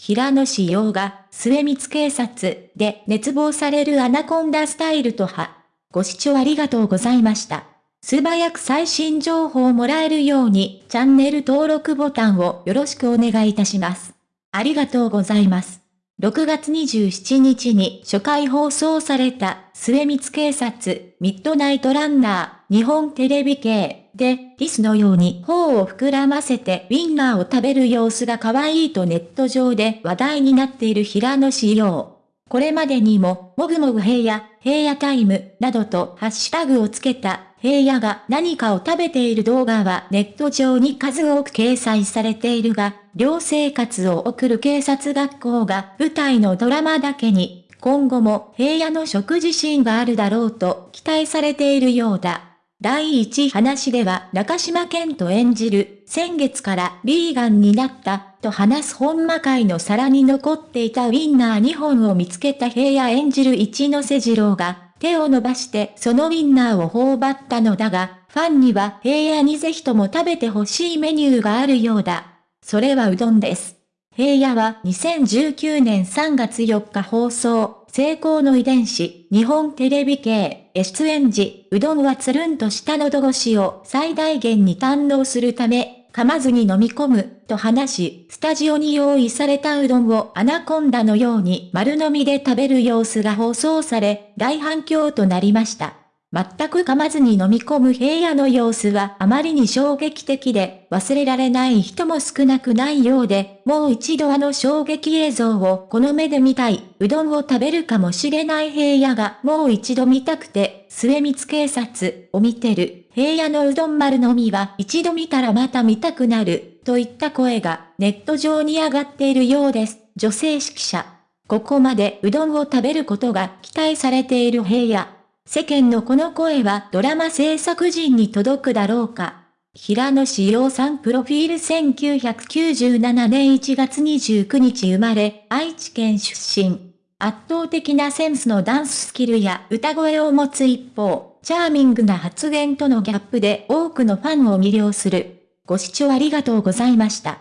平野紫耀が、未満警察で熱望されるアナコンダスタイルとは。ご視聴ありがとうございました。素早く最新情報をもらえるように、チャンネル登録ボタンをよろしくお願いいたします。ありがとうございます。6月27日に初回放送された未満警察ミッドナイトランナー日本テレビ系でリスのように頬を膨らませてウィンナーを食べる様子が可愛いとネット上で話題になっている平野紫耀。これまでにも、もぐもぐ平野、平野タイム、などとハッシュタグをつけた、平野が何かを食べている動画はネット上に数多く掲載されているが、寮生活を送る警察学校が舞台のドラマだけに、今後も平野の食事シーンがあるだろうと期待されているようだ。第一話では中島健と演じる、先月からビーガンになったと話す本魔界の皿に残っていたウィンナー2本を見つけた平野演じる一ノ瀬二郎が手を伸ばしてそのウィンナーを頬張ったのだが、ファンには平野にぜひとも食べてほしいメニューがあるようだ。それはうどんです。平野は2019年3月4日放送、成功の遺伝子、日本テレビ系、出演時、うどんはつるんとした喉越しを最大限に堪能するため、噛まずに飲み込む、と話し、スタジオに用意されたうどんをアナコンダのように丸飲みで食べる様子が放送され、大反響となりました。全く噛まずに飲み込む平野の様子はあまりに衝撃的で、忘れられない人も少なくないようで、もう一度あの衝撃映像をこの目で見たい、うどんを食べるかもしれない平野がもう一度見たくて、未満警察を見てる、平野のうどん丸のみは一度見たらまた見たくなる、といった声がネット上に上がっているようです。女性指揮者。ここまでうどんを食べることが期待されている平野。世間のこの声はドラマ制作陣に届くだろうか。平野志陽さんプロフィール1997年1月29日生まれ、愛知県出身。圧倒的なセンスのダンススキルや歌声を持つ一方、チャーミングな発言とのギャップで多くのファンを魅了する。ご視聴ありがとうございました。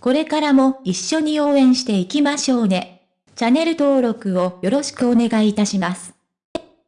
これからも一緒に応援していきましょうね。チャンネル登録をよろしくお願いいたします。